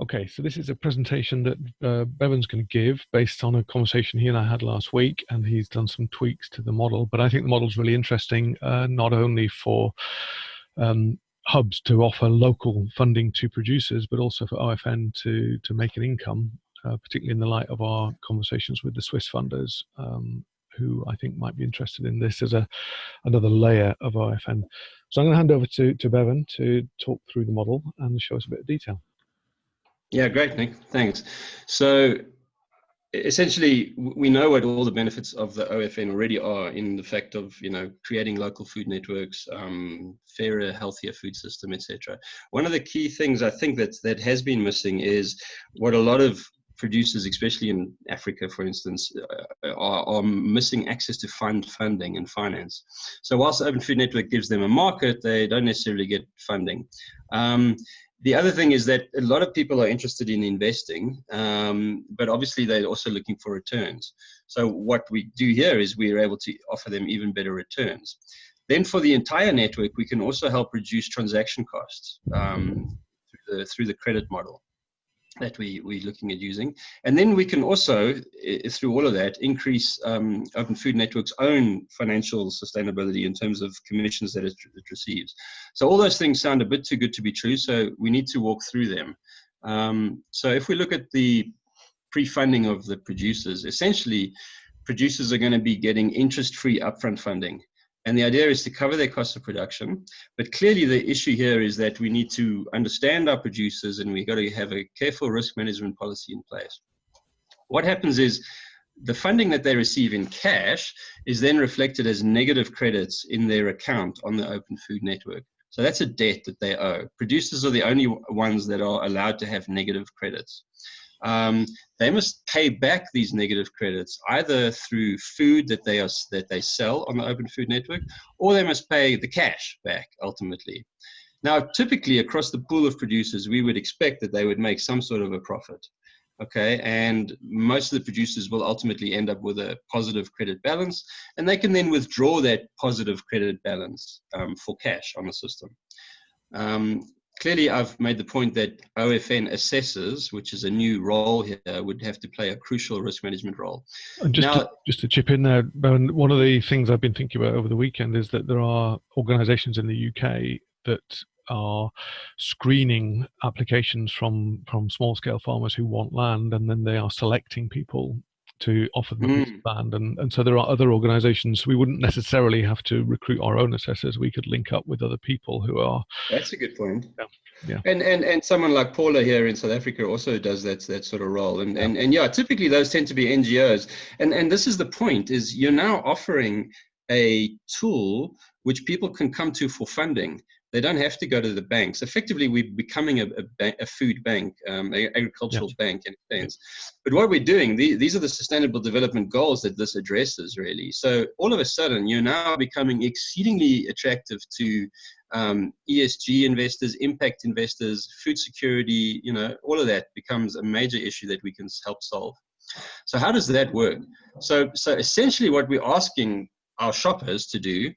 Okay, so this is a presentation that uh, Bevan's going to give based on a conversation he and I had last week, and he's done some tweaks to the model. But I think the model is really interesting, uh, not only for um, hubs to offer local funding to producers, but also for OFN to to make an income, uh, particularly in the light of our conversations with the Swiss funders, um, who I think might be interested in this as a another layer of OFN. So I'm going to hand over to to Bevan to talk through the model and show us a bit of detail. Yeah, great, Nick. Thanks. So essentially we know what all the benefits of the OFN already are in the fact of you know creating local food networks, um, fairer, healthier food system, etc. One of the key things I think that that has been missing is what a lot of producers, especially in Africa, for instance, uh, are, are, missing access to fund funding and finance. So whilst the Open Food Network gives them a market, they don't necessarily get funding. Um, the other thing is that a lot of people are interested in investing, um, but obviously they're also looking for returns. So what we do here is we are able to offer them even better returns. Then for the entire network, we can also help reduce transaction costs um, through, the, through the credit model that we, we're looking at using. And then we can also, through all of that, increase um, Open Food Network's own financial sustainability in terms of commissions that it, it, receives. So all those things sound a bit too good to be true, so we need to walk through them. Um, so if we look at the pre-funding of the producers, essentially producers are going to be getting interest-free upfront funding. And the idea is to cover their cost of production. But clearly, the issue here is that we need to understand our producers and we've got to have a careful risk management policy in place. What happens is the funding that they receive in cash is then reflected as negative credits in their account on the Open Food Network. So that's a debt that they owe. Producers are the only ones that are allowed to have negative credits um, they must pay back these negative credits either through food that they are that they sell on the Open Food Network, or they must pay the cash back ultimately. Now, typically across the pool of producers, we would expect that they would make some sort of a profit. Okay, and most of the producers will ultimately end up with a positive credit balance, and they can then withdraw that positive credit balance um, for cash on the system. Um, clearly I've made the point that OFN assessors, which is a new role here, would have to play a crucial risk management role. And just, now, to, just to chip in there, one of the things I've been thinking about over the weekend is that there are organisations in the UK that are screening applications from from small scale farmers who want land and then they are selecting people to offer them mm. this band. And, and so there are other organizations. We wouldn't necessarily have to recruit our own assessors. We could link up with other people who are. That's a good point. Yeah. Yeah. And, and and someone like Paula here in South Africa also does that that sort of role. And, yeah. and and yeah, typically those tend to be NGOs. And and this is the point is you're now offering a tool which people can come to for funding. They don't have to go to the banks. Effectively, we're becoming a, a, a food bank, um, an agricultural yeah. bank in a sense. But what we're doing, the, these are the sustainable development goals that this addresses, really. So all of a sudden, you're now becoming exceedingly attractive to um, ESG investors, impact investors, food security, you know, all of that becomes a major issue that we can help solve. So how does that work? So, so essentially what we're asking our shoppers to do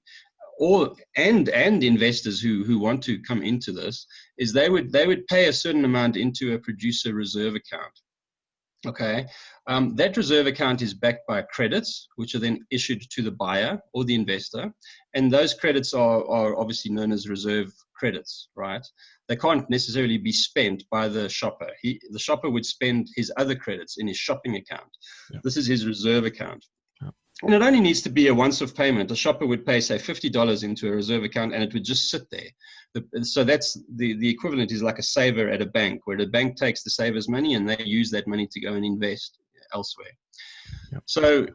or and and investors who who want to come into this is they would they would pay a certain amount into a producer reserve account okay? Um, that reserve account is backed by credits which are then issued to the buyer or the investor and those credits are, are obviously known as reserve credits right? They can't necessarily be spent by the shopper. He the shopper would spend his other credits in his shopping account. Yeah. this is his reserve account and it only needs to be a once-off payment. A shopper would pay, say, $50 into a reserve account and it would just sit there. The, so that's the, the equivalent is like a saver at a bank, where the bank takes the saver's money and they use that money to go and invest elsewhere. Yep. So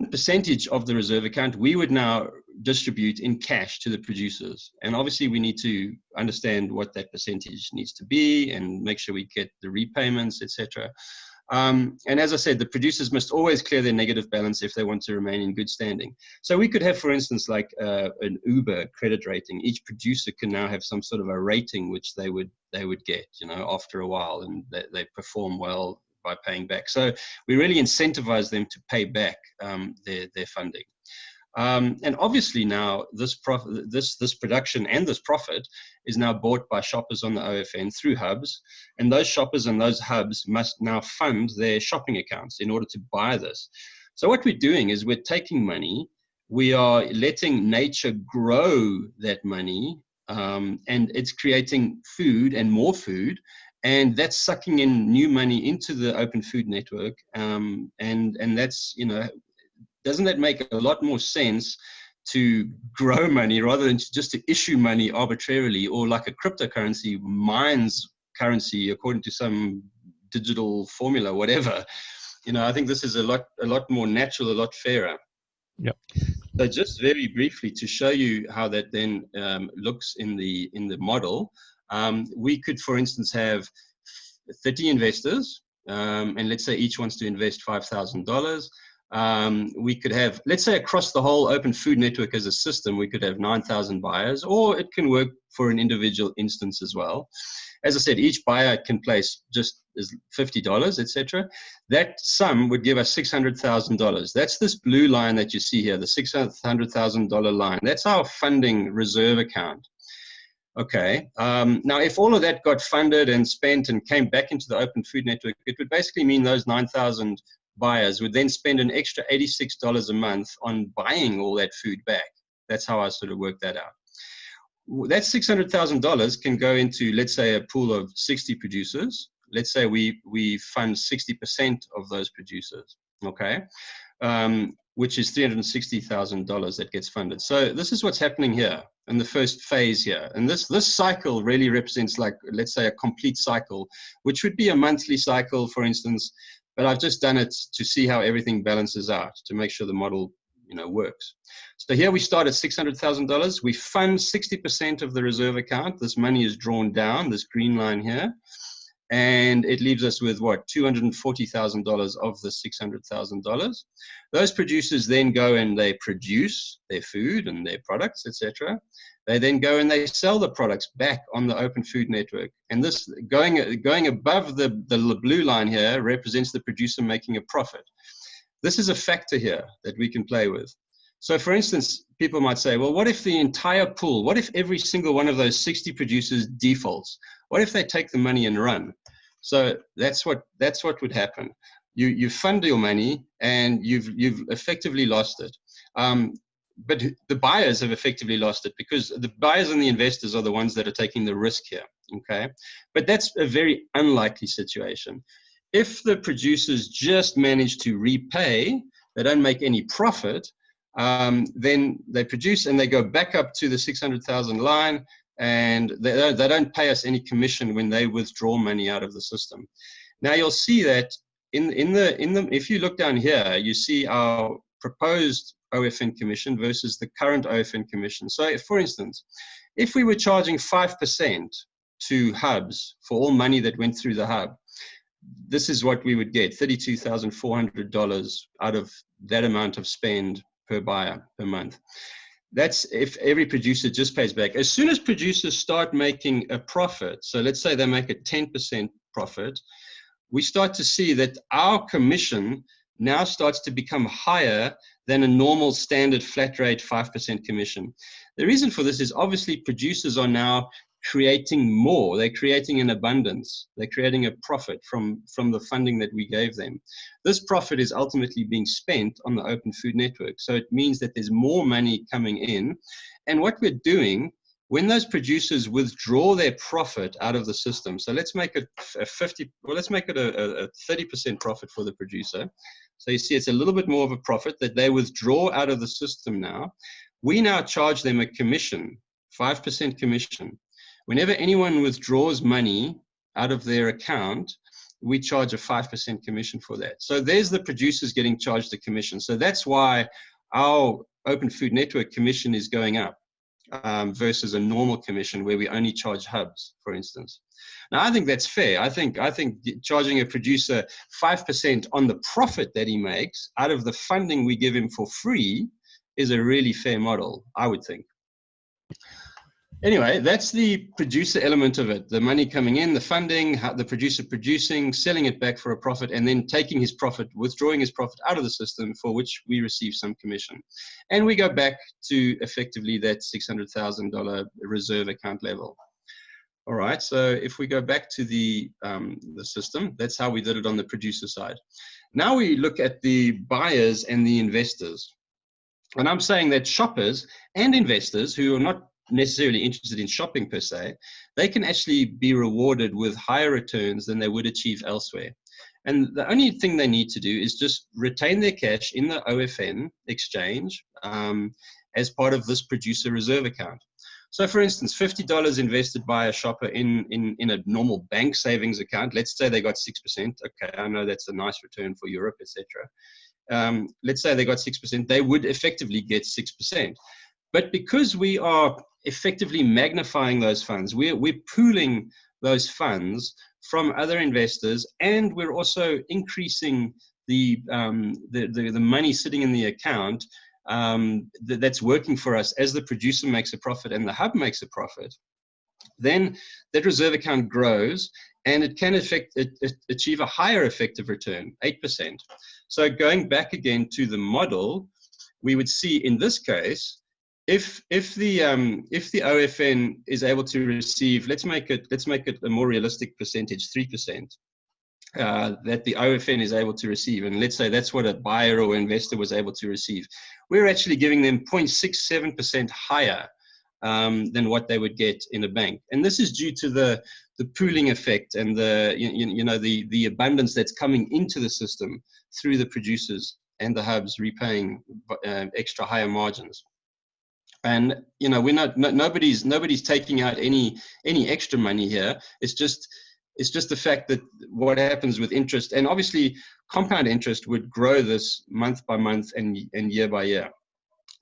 the percentage of the reserve account we would now distribute in cash to the producers. And obviously we need to understand what that percentage needs to be and make sure we get the repayments, etc. Um, and as I said, the producers must always clear their negative balance if they want to remain in good standing. So we could have, for instance, like uh, an Uber credit rating. Each producer can now have some sort of a rating which they would they would get, you know, after a while, and they, they perform well by paying back. So we really incentivize them to pay back um, their their funding. Um, and obviously now this profit, this this production and this profit is now bought by shoppers on the OFN through hubs, and those shoppers and those hubs must now fund their shopping accounts in order to buy this. So what we're doing is we're taking money, we are letting nature grow that money, um, and it's creating food and more food, and that's sucking in new money into the open food network, um, and and that's you know doesn't that make a lot more sense to grow money rather than just to issue money arbitrarily or like a cryptocurrency mines currency according to some digital formula whatever? You know i think this is a lot a lot more natural a lot fairer. Yeah so just very briefly to show you how that then um, looks in the in the model um, we could for instance have 30 investors um, and let's say each wants to invest $5000 um, we could have, let's say across the whole open food network as a system, we could have 9,000 buyers, or it can work for an individual instance as well. As I said, each buyer can place just $50, etc. That sum would give us $600,000. That's this blue line that you see here, the $600,000 line. That's our funding reserve account. Okay. Um, now, if all of that got funded and spent and came back into the open food network, it would basically mean those 9,000 buyers would then spend an extra $86 a month on buying all that food back. That's how I sort of worked that out. That $600,000 can go into, let's say, a pool of 60 producers. Let's say we, we fund 60% of those producers, okay? Um, which is $360,000 that gets funded. So this is what's happening here in the first phase here. And this, this cycle really represents like, let's say a complete cycle, which would be a monthly cycle, for instance, but I've just done it to see how everything balances out to make sure the model you know works. So here we start at $600,000. We fund 60% of the reserve account. This money is drawn down, this green line here. And it leaves us with what, $240,000 of the $600,000. Those producers then go and they produce their food and their products, etc. They then go and they sell the products back on the open food network. And this going, going above the, the blue line here represents the producer making a profit. This is a factor here that we can play with. So for instance, people might say, well, what if the entire pool, what if every single one of those 60 producers defaults? What if they take the money and run? So that's what, that's what would happen. You, you fund your money and you've, you've effectively lost it. Um, but the buyers have effectively lost it because the buyers and the investors are the ones that are taking the risk here. Okay, but that's a very unlikely situation. If the producers just manage to repay, they don't make any profit, um, then they produce and they go back up to the 600,000 line and they don't, they don't pay us any commission when they withdraw money out of the system. Now you'll see that in, in the, in the, if you look down here, you see our proposed OFN commission versus the current OFN commission. So for instance, if we were charging 5% to hubs for all money that went through the hub, this is what we would get, $32,400 out of that amount of spend per buyer per month. That's if every producer just pays back. As soon as producers start making a profit, so let's say they make a 10% profit, we start to see that our commission now starts to become higher than a normal standard flat rate 5% commission. The reason for this is obviously producers are now creating more. They're creating an abundance. They're creating a profit from, from the funding that we gave them. This profit is ultimately being spent on the open food network. So it means that there's more money coming in. And what we're doing when those producers withdraw their profit out of the system, so let's make it a 50, well, let's make it a, a 30% profit for the producer. So you see, it's a little bit more of a profit that they withdraw out of the system now. We now charge them a commission, 5% commission. Whenever anyone withdraws money out of their account, we charge a 5% commission for that. So there's the producers getting charged a commission. So that's why our Open Food Network commission is going up um, versus a normal commission where we only charge hubs, for instance. Now, I think that's fair. I think I think charging a producer five percent on the profit that he makes out of the funding we give him for free is a really fair model. I would think. Anyway, that's the producer element of it. The money coming in, the funding, the producer producing, selling it back for a profit, and then taking his profit, withdrawing his profit out of the system for which we receive some commission. And we go back to effectively that $600,000 reserve account level. All right, so if we go back to the, um, the system, that's how we did it on the producer side. Now we look at the buyers and the investors. And I'm saying that shoppers and investors who are not necessarily interested in shopping per se, they can actually be rewarded with higher returns than they would achieve elsewhere. And the only thing they need to do is just retain their cash in the OFN exchange um, as part of this producer reserve account. So for instance, $50 invested by a shopper in, in, in a normal bank savings account, let's say they got 6%. Okay, I know that's a nice return for Europe, etc. Um, let's say they got 6%, they would effectively get 6%. But because we are effectively magnifying those funds, we're, we're pooling those funds from other investors, and we're also increasing the, um, the, the, the money sitting in the account um, th that's working for us as the producer makes a profit and the hub makes a profit, then that reserve account grows and it can affect, it, it achieve a higher effective return, 8%. So going back again to the model, we would see in this case, if if the um, if the OFN is able to receive, let's make it let's make it a more realistic percentage, three percent uh, that the OFN is able to receive, and let's say that's what a buyer or investor was able to receive, we're actually giving them 0.67% higher um, than what they would get in a bank. And this is due to the, the pooling effect and the, you, you know, the, the abundance that's coming into the system through the producers and the hubs repaying uh, extra higher margins. And you know, we're not no, nobody's nobody's taking out any any extra money here. It's just it's just the fact that what happens with interest, and obviously compound interest would grow this month by month and, and year by year.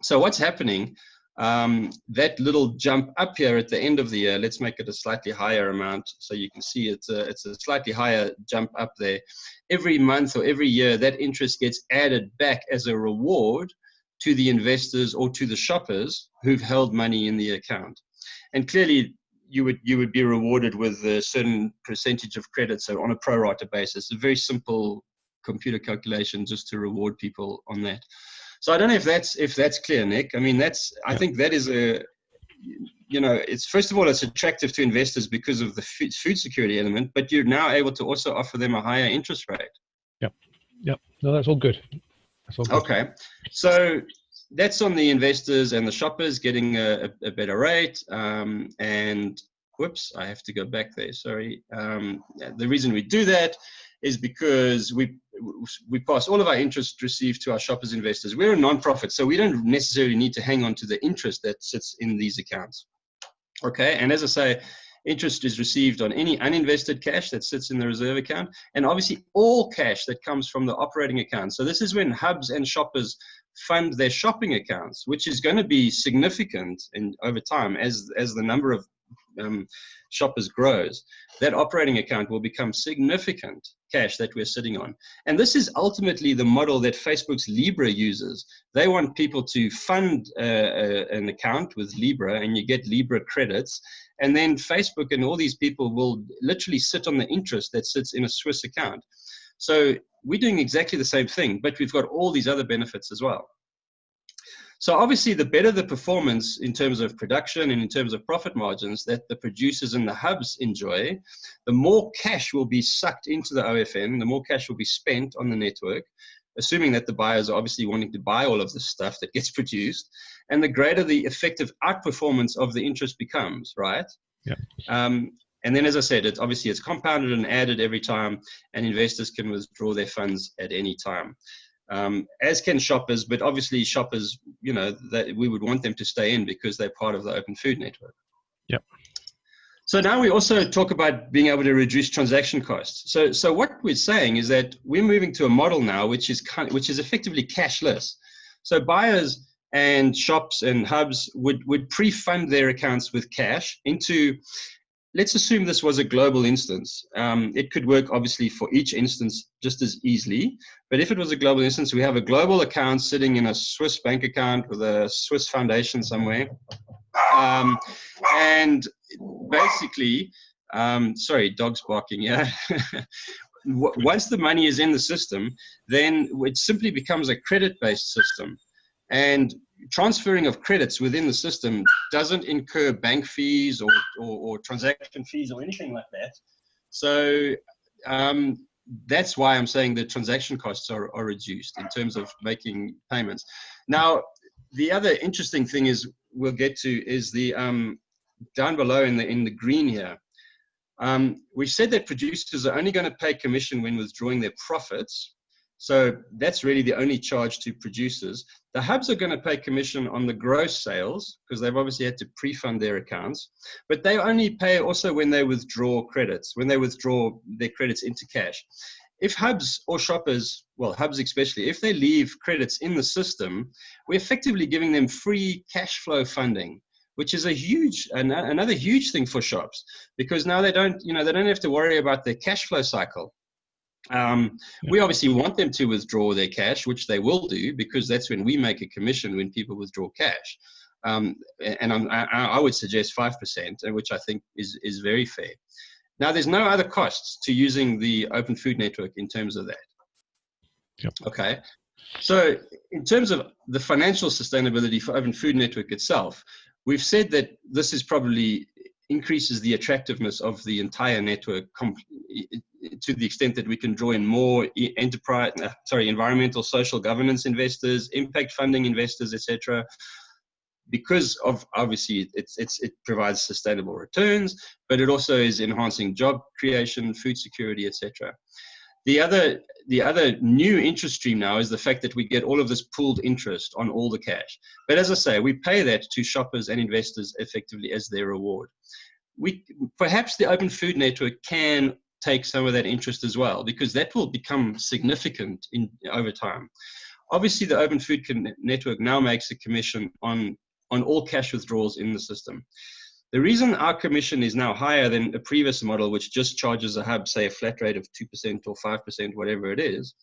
So what's happening, um, that little jump up here at the end of the year, let's make it a slightly higher amount so you can see it's a, it's a slightly higher jump up there. Every month or every year, that interest gets added back as a reward to the investors or to the shoppers who've held money in the account. And clearly, you would you would be rewarded with a certain percentage of credit, so on a pro rata basis. A very simple computer calculation just to reward people on that. So I don't know if that's if that's clear, Nick. I mean, that's I think that is a you know it's first of all it's attractive to investors because of the food security element, but you're now able to also offer them a higher interest rate. Yep, yep. No, that's all good. Okay, so that's on the investors and the shoppers getting a, a better rate. Um, and whoops, I have to go back there. Sorry. Um, the reason we do that is because we we pass all of our interest received to our shoppers investors. We're a non-profit, so we don't necessarily need to hang on to the interest that sits in these accounts. Okay, and as I say, interest is received on any uninvested cash that sits in the reserve account, and obviously all cash that comes from the operating account. So this is when hubs and shoppers fund their shopping accounts, which is going to be significant in, over time as, as the number of um, shoppers grows, that operating account will become significant cash that we're sitting on. And this is ultimately the model that Facebook's Libra uses. They want people to fund uh, uh, an account with Libra and you get Libra credits. And then Facebook and all these people will literally sit on the interest that sits in a Swiss account. So we're doing exactly the same thing, but we've got all these other benefits as well. So obviously, the better the performance in terms of production and in terms of profit margins that the producers and the hubs enjoy, the more cash will be sucked into the OFN, the more cash will be spent on the network, assuming that the buyers are obviously wanting to buy all of the stuff that gets produced, and the greater the effective outperformance of the interest becomes, right? Yeah. Um, and then, as I said, it obviously it's compounded and added every time, and investors can withdraw their funds at any time. Um, as can shoppers, but obviously shoppers, you know, that we would want them to stay in because they're part of the open food network. Yep. So now we also talk about being able to reduce transaction costs. So, so what we're saying is that we're moving to a model now which is kind, which is effectively cashless. So buyers and shops and hubs would would pre-fund their accounts with cash into let's assume this was a global instance. Um, it could work obviously for each instance just as easily. But if it was a global instance, we have a global account sitting in a Swiss bank account with a Swiss foundation somewhere. Um, and basically, um, sorry, dogs barking. Yeah. Once the money is in the system, then it simply becomes a credit-based system, and transferring of credits within the system doesn't incur bank fees or, or, or transaction fees or anything like that. So um, that's why I'm saying the transaction costs are, are reduced in terms of making payments. Now, the other interesting thing is we'll get to is the um, down below in the in the green here. Um, we said that producers are only going to pay commission when withdrawing their profits. So that's really the only charge to producers. The hubs are going to pay commission on the gross sales because they've obviously had to pre-fund their accounts, but they only pay also when they withdraw credits, when they withdraw their credits into cash. If hubs or shoppers, well, hubs especially, if they leave credits in the system, we're effectively giving them free cash flow funding which is a huge another huge thing for shops because now they don't you know they don't have to worry about their cash flow cycle um, yeah. We obviously want them to withdraw their cash, which they will do because that's when we make a commission when people withdraw cash. Um, and I, I would suggest 5%, which I think is, is very fair. Now, there's no other costs to using the Open Food Network in terms of that. Yep. Okay. So, in terms of the financial sustainability for Open Food Network itself, we've said that this is probably increases the attractiveness of the entire network to the extent that we can draw in more enterprise, uh, sorry, environmental, social governance investors, impact funding investors, etc. Because of obviously it's, it's, it provides sustainable returns, but it also is enhancing job creation, food security, etc. The other, the other new interest stream now is the fact that we get all of this pooled interest on all the cash. But as I say, we pay that to shoppers and investors effectively as their reward. We, perhaps the Open Food Network can take some of that interest as well, because that will become significant in over time. Obviously, the Open Food Network now makes a commission on, on all cash withdrawals in the system. The reason our commission is now higher than a previous model, which just charges a hub, say a flat rate of 2% or 5%, whatever it is,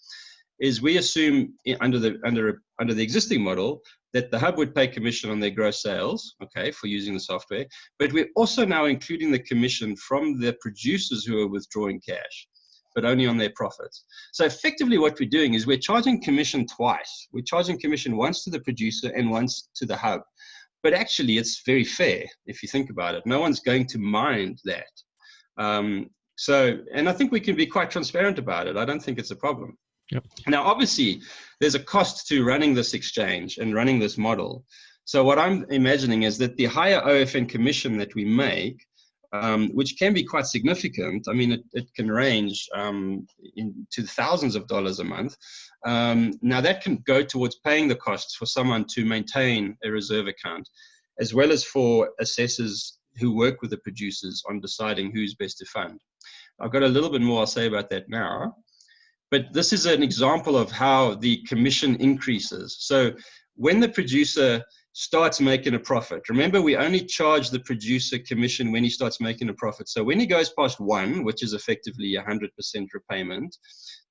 is we assume under the, under, under the existing model that the hub would pay commission on their gross sales, okay, for using the software, but we're also now including the commission from the producers who are withdrawing cash but only on their profits. So effectively what we're doing is we're charging commission twice. We're charging commission once to the producer and once to the hub. But actually, it's very fair if you think about it. No one's going to mind that. Um, so, and I think we can be quite transparent about it. I don't think it's a problem. Yep. Now, obviously, there's a cost to running this exchange and running this model. So, what I'm imagining is that the higher OFN commission that we make um, which can be quite significant. I mean, it, it can range um, to thousands of dollars a month. Um, now, that can go towards paying the costs for someone to maintain a reserve account, as well as for assessors who work with the producers on deciding who's best to fund. I've got a little bit more I'll say about that now. But this is an example of how the commission increases. So when the producer starts making a profit. Remember, we only charge the producer commission when he starts making a profit. So when he goes past one, which is effectively a 100% repayment,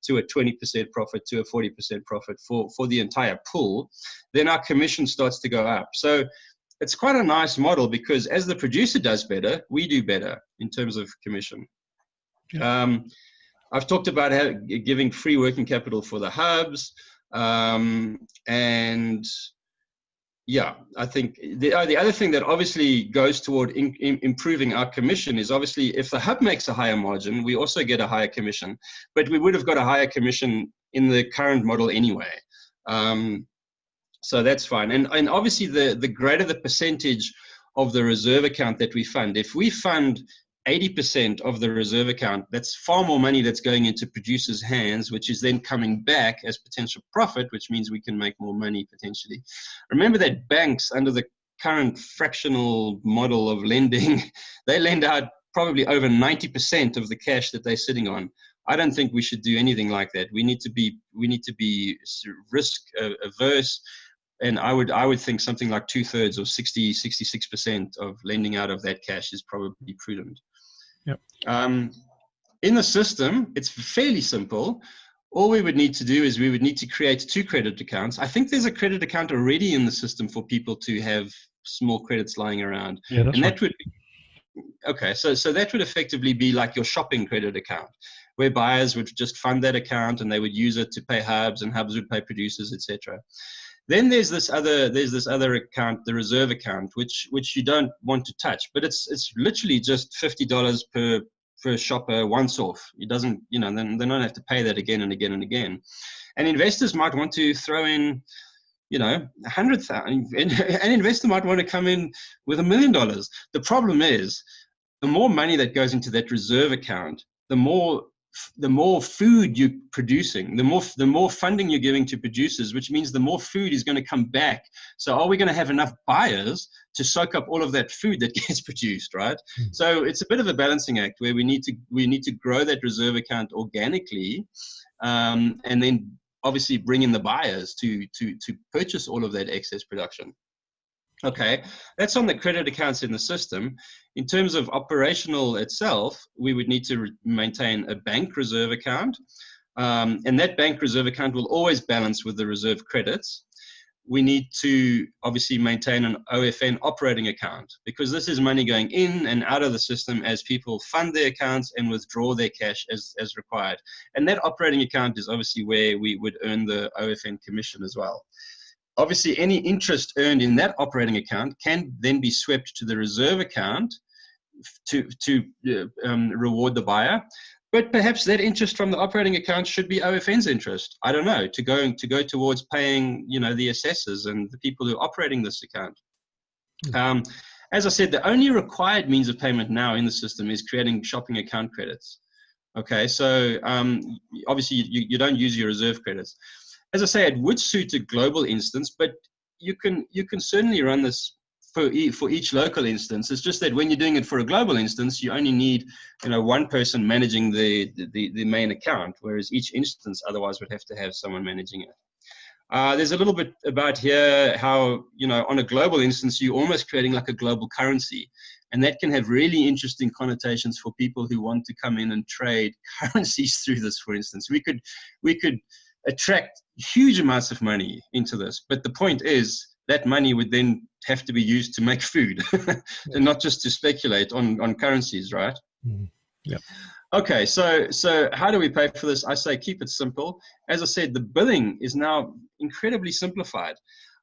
to a 20% profit, to a 40% profit for, for the entire pool, then our commission starts to go up. So it's quite a nice model because as the producer does better, we do better in terms of commission. Yeah. Um, I've talked about how, giving free working capital for the hubs. Um, and yeah, I think the, uh, the other thing that obviously goes toward in, in improving our commission is obviously if the hub makes a higher margin, we also get a higher commission, but we would have got a higher commission in the current model anyway. Um, so that's fine. And, and obviously the, the greater the percentage of the reserve account that we fund, if we fund 80% of the reserve account, that's far more money that's going into producers' hands, which is then coming back as potential profit, which means we can make more money potentially. Remember that banks, under the current fractional model of lending, they lend out probably over 90% of the cash that they're sitting on. I don't think we should do anything like that. We need to be we need to be risk uh, averse and I would I would think something like two thirds or 60 66 percent of lending out of that cash is probably prudent. Yep. Um, in the system, it's fairly simple. All we would need to do is we would need to create two credit accounts. I think there's a credit account already in the system for people to have small credits lying around. Yeah, that's and right. that would okay so so that would effectively be like your shopping credit account where buyers would just fund that account and they would use it to pay hubs and hubs would pay producers etc then there's this other there's this other account the reserve account which which you don't want to touch but it's it's literally just $50 per per shopper once off it doesn't you know then they don't have to pay that again and again and again and investors might want to throw in you know, a hundred thousand, an investor might want to come in with a million dollars. The problem is, the more money that goes into that reserve account, the more the more food you're producing, the more the more funding you're giving to producers, which means the more food is going to come back. So, are we going to have enough buyers to soak up all of that food that gets produced, right? Mm. So, it's a bit of a balancing act where we need to we need to grow that reserve account organically, um, and then obviously bring in the buyers to to to purchase all of that excess production. Okay, that's on the credit accounts in the system. In terms of operational itself, we would need to maintain a bank reserve account, um, and that bank reserve account will always balance with the reserve credits we need to obviously maintain an OFN operating account because this is money going in and out of the system as people fund their accounts and withdraw their cash as, as required. And that operating account is obviously where we would earn the OFN commission as well. Obviously, any interest earned in that operating account can then be swept to the reserve account to, to uh, um, reward the buyer but perhaps that interest from the operating account should be OFN's interest. I don't know to go to go towards paying, you know, the assessors and the people who are operating this account. Hmm. Um, as I said, the only required means of payment now in the system is creating shopping account credits. Okay, so um, obviously you, you don't use your reserve credits. As I say, it would suit a global instance, but you can you can certainly run this for, e for each local instance. It's just that when you're doing it for a global instance, you only need you know one person managing the, the, the main account, whereas each instance otherwise would have to have someone managing it. Uh, there's a little bit about here how, you know, on a global instance, you're almost creating like a global currency. And that can have really interesting connotations for people who want to come in and trade currencies through this, for instance. We could, we could attract huge amounts of money into this. But the point is, that money would then have to be used to make food and not just to speculate on, on currencies, right? Mm. Yeah. Okay, so so how do we pay for this? I say keep it simple. As I said, the billing is now incredibly simplified.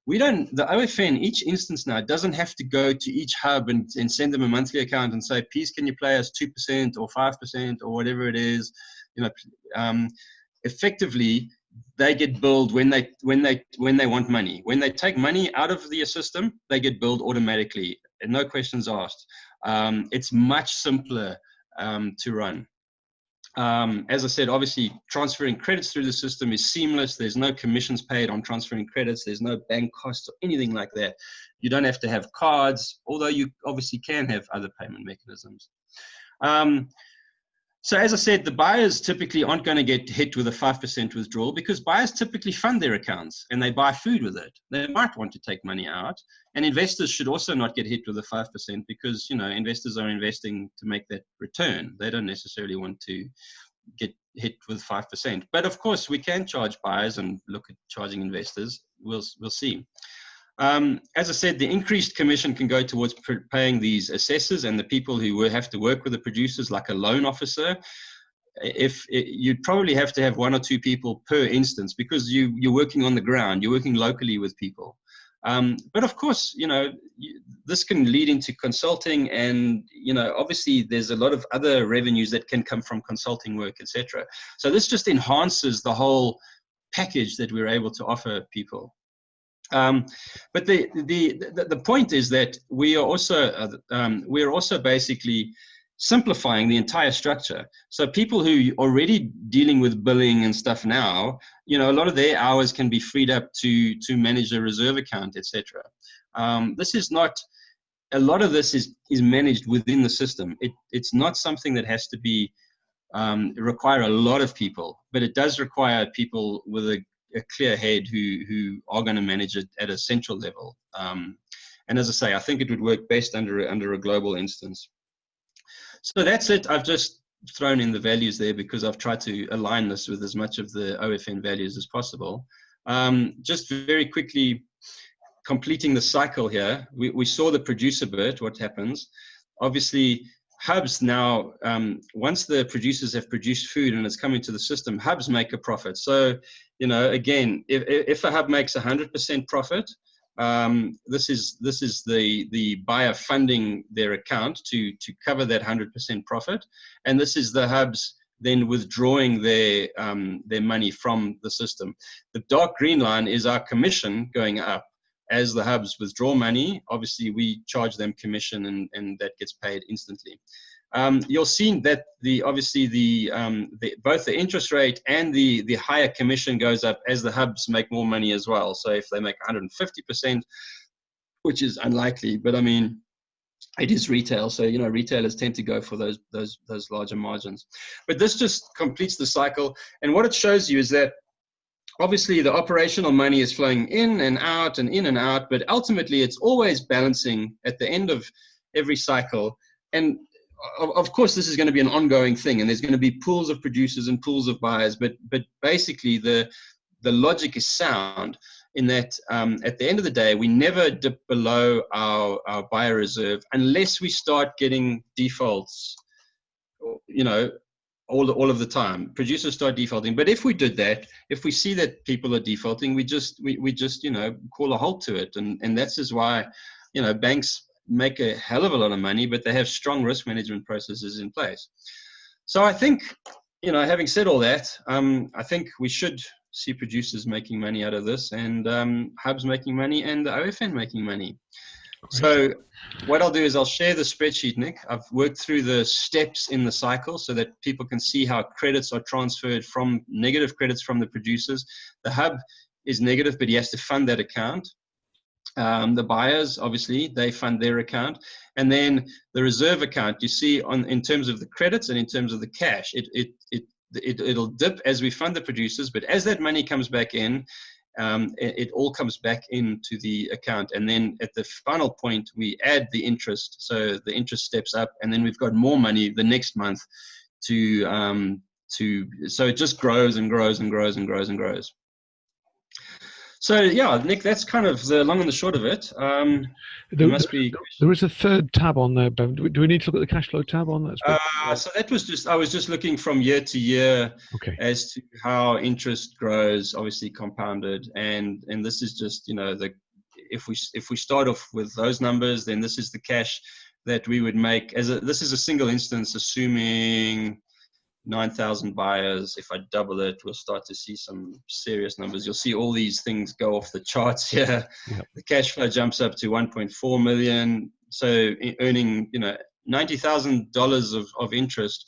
We don't the OFN each instance now doesn't have to go to each hub and, and send them a monthly account and say, please can you play us two percent or five percent or whatever it is. You know, um, effectively they get billed when they when they when they want money. When they take money out of the system, they get billed automatically, and no questions asked. Um, it's much simpler um, to run. Um, as I said, obviously transferring credits through the system is seamless. There's no commissions paid on transferring credits. There's no bank costs or anything like that. You don't have to have cards, although you obviously can have other payment mechanisms. Um, so as I said, the buyers typically aren't going to get hit with a 5% withdrawal because buyers typically fund their accounts and they buy food with it. They might want to take money out. And investors should also not get hit with a 5% because, you know, investors are investing to make that return. They don't necessarily want to get hit with 5%. But of course, we can charge buyers and look at charging investors. We'll, we'll see. Um, as I said, the increased commission can go towards paying these assessors and the people who have to work with the producers, like a loan officer. If it, you'd probably have to have one or two people per instance because you you're working on the ground, you're working locally with people. Um, but of course, you know this can lead into consulting, and you know obviously there's a lot of other revenues that can come from consulting work, etc. So this just enhances the whole package that we're able to offer people. Um, but the, the, the, the, point is that we are also, uh, um, we are also basically simplifying the entire structure. So people who are already dealing with billing and stuff now, you know, a lot of their hours can be freed up to, to manage a reserve account, etc. Um, this is not, a lot of this is, is managed within the system. It, it's not something that has to be um, require a lot of people, but it does require people with a a clear head who who are going to manage it at a central level. Um, and as I say, I think it would work best under under a global instance. So that's it. I've just thrown in the values there because I've tried to align this with as much of the OFN values as possible. Um, just very quickly, completing the cycle here. We, we saw the producer bit, what happens. Obviously, hubs now, um, once the producers have produced food and it's coming to the system, hubs make a profit. So, you know, again, if, if a hub makes 100% profit, um, this is this is the the buyer funding their account to to cover that 100% profit, and this is the hubs then withdrawing their um, their money from the system. The dark green line is our commission going up as the hubs withdraw money. Obviously, we charge them commission, and and that gets paid instantly. Um, you'll see that the obviously the, um, the, both the interest rate and the the higher commission goes up as the hubs make more money as well. So if they make 150 percent, which is unlikely, but I mean it is retail, so you know retailers tend to go for those those those larger margins. But this just completes the cycle, and what it shows you is that obviously the operational money is flowing in and out and in and out, but ultimately it's always balancing at the end of every cycle. And of course, this is going to be an ongoing thing, and there's going to be pools of producers and pools of buyers. But but basically, the the logic is sound in that um, at the end of the day, we never dip below our, our buyer reserve unless we start getting defaults, you know, all, all of the time. Producers start defaulting. But if we did that, if we see that people are defaulting, we just, we, we just, you know, call a halt to it. And, and that's is why, you know, banks make a hell of a lot of money, but they have strong risk management processes in place. So I think, you know, having said all that, um, I think we should see producers making money out of this and um, hubs making money and the OFN making money. So what I'll do is I'll share the spreadsheet, Nick. I've worked through the steps in the cycle so that people can see how credits are transferred from negative credits from the producers. The hub is negative, but he has to fund that account. Um, the buyers, obviously, they fund their account. And then the reserve account, you see on in terms of the credits and in terms of the cash, it, it, it, it, it'll dip as we fund the producers, but as that money comes back in, um, it, it, all comes back into the account. And then at the final point, we add the interest. So the interest steps up, and then we've got more money the next month to, um, to so it just grows and grows and grows and grows and grows. So yeah, Nick, that's kind of the long and the short of it. Um, there, must be. There is a third tab on there, Do we, do we need to look at the cash flow tab on that? Uh, so that was just I was just looking from year to year okay. as to how interest grows, obviously compounded, and and this is just you know the if we if we start off with those numbers, then this is the cash that we would make as a this is a single instance, assuming 9,000 buyers. If I double it, we'll start to see some serious numbers. You'll see all these things go off the charts here. Yep. The cash flow jumps up to 1.4 million. So earning, you know, $90,000 of, of interest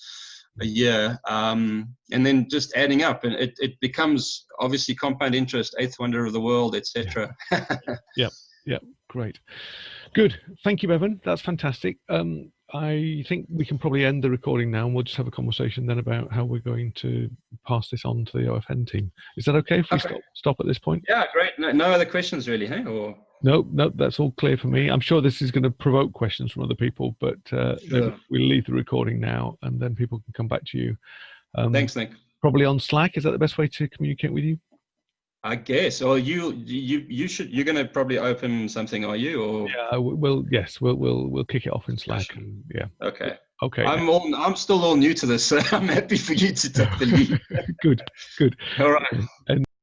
a year. Um, and then just adding up and it, it becomes obviously compound interest, eighth wonder of the world, etc. Yeah. yep. Yep. Great. Good. Thank you, Bevan. That's fantastic. Um, I think we can probably end the recording now and we'll just have a conversation then about how we're going to pass this on to the OFN team. Is that okay if we okay. stop, stop at this point? Yeah, great. No, no other questions really, hey? Or no, no, that's all clear for me. I'm sure this is going to provoke questions from other people, but uh, sure. we'll leave the recording now and then people can come back to you. Um, Thanks, Nick. Probably on Slack. Is that the best way to communicate with you? I guess. Or you you you should you're going to probably open something, are you? Or yeah, we'll yes, we'll we'll we'll kick it off in Slack. And, yeah. Okay. Okay. I'm all I'm still all new to this, so I'm happy for you to take the lead. good. Good. All right. And